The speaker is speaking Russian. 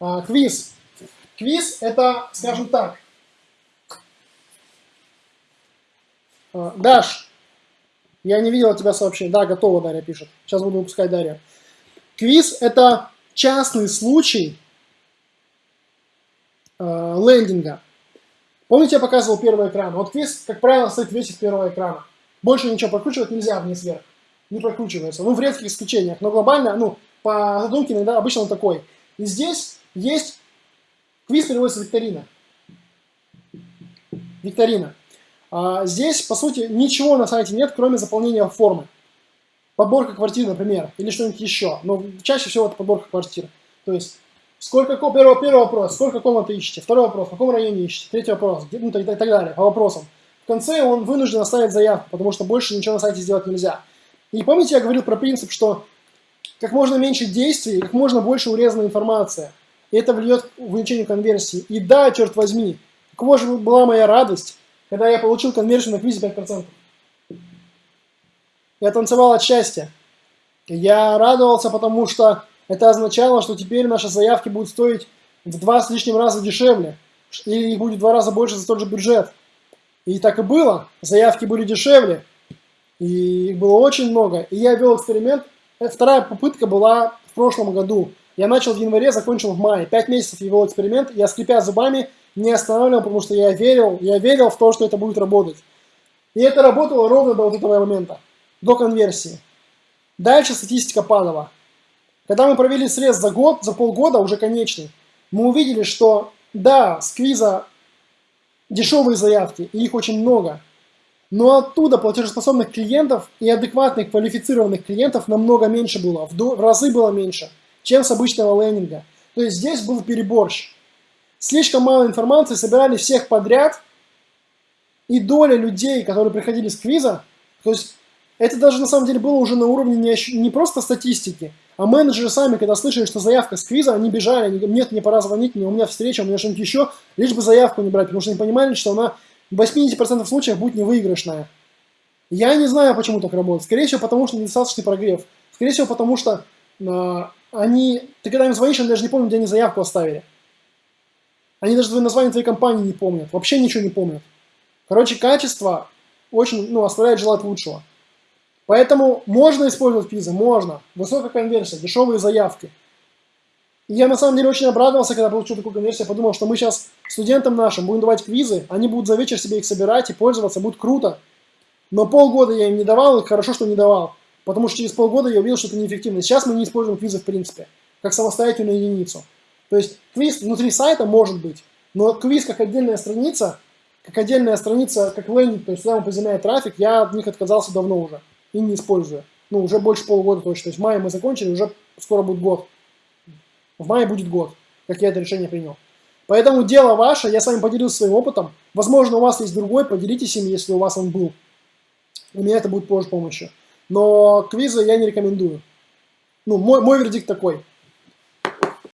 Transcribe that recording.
А, квиз. Квиз это, скажем так, а, Даш, я не видел тебя сообщение. Да, готово, Дарья пишет. Сейчас буду выпускать Дарья. Квиз это частный случай э, лендинга. Помните, я показывал первый экран? Вот квиз, как правило, стоит весь из первого экрана. Больше ничего прокручивать нельзя вниз-вверх. Не прокручивается. Ну, в редких исключениях. Но глобально, ну, по задумке иногда обычно он такой. И здесь есть квиз переводится викторина. Викторина. А здесь, по сути, ничего на сайте нет, кроме заполнения формы. Подборка квартир, например, или что-нибудь еще. Но чаще всего это подборка квартир. То есть, сколько, первый, первый вопрос, сколько комнат ищете? Второй вопрос, в каком районе ищете? Третий вопрос, ну, и так, так далее, по вопросам. В конце он вынужден оставить заявку, потому что больше ничего на сайте сделать нельзя. И помните, я говорил про принцип, что как можно меньше действий, как можно больше урезана информация. И это влияет к увеличению конверсии. И да, черт возьми, какова же была моя радость, когда я получил конверсию на квизе 5%. Я танцевал от счастья. Я радовался, потому что это означало, что теперь наши заявки будут стоить в два с лишним раза дешевле. Или их будет в два раза больше за тот же бюджет. И так и было. Заявки были дешевле. И их было очень много. И я вел эксперимент. Вторая попытка была в прошлом году. Я начал в январе, закончил в мае. Пять месяцев вел эксперимент. Я, скрипя зубами, не останавливал, потому что я верил, я верил в то, что это будет работать. И это работало ровно до вот этого момента, до конверсии. Дальше статистика падала. Когда мы провели срез за год, за полгода, уже конечный, мы увидели, что да, с квиза дешевые заявки, и их очень много, но оттуда платежеспособных клиентов и адекватных квалифицированных клиентов намного меньше было, в, в разы было меньше, чем с обычного лендинга. То есть здесь был переборщ слишком мало информации, собирали всех подряд, и доля людей, которые приходили с квиза, то есть это даже на самом деле было уже на уровне не, не просто статистики, а менеджеры сами, когда слышали, что заявка с квиза, они бежали, они нет, мне пора звонить, у меня встреча, у меня что-нибудь еще, лишь бы заявку не брать, потому что они понимали, что она в 80% случаев будет невыигрышная. Я не знаю, почему так работает. Скорее всего, потому что недостаточный прогрев. Скорее всего, потому что э, они, ты когда им звонишь, они даже не помнят, где они заявку оставили. Они даже твое название твоей компании не помнят, вообще ничего не помнят. Короче, качество очень, ну, оставляет желать лучшего. Поэтому можно использовать квизы, можно. Высокая конверсия, дешевые заявки. И я на самом деле очень обрадовался, когда получил такую конверсию. Я подумал, что мы сейчас студентам нашим будем давать квизы, они будут за вечер себе их собирать и пользоваться, будет круто. Но полгода я им не давал, и хорошо, что не давал. Потому что через полгода я увидел, что это неэффективно. Сейчас мы не используем квизы в принципе, как самостоятельную единицу. То есть квиз внутри сайта может быть, но квиз как отдельная страница, как отдельная страница, как лендинг, то есть сюда он поземляет трафик, я от них отказался давно уже и не использую. Ну, уже больше полугода точно. То есть в мае мы закончили, уже скоро будет год. В мае будет год, как я это решение принял. Поэтому дело ваше, я с вами поделился своим опытом. Возможно, у вас есть другой, поделитесь им, если у вас он был. У меня это будет позже помощью. Но квизы я не рекомендую. Ну, мой, мой вердикт такой –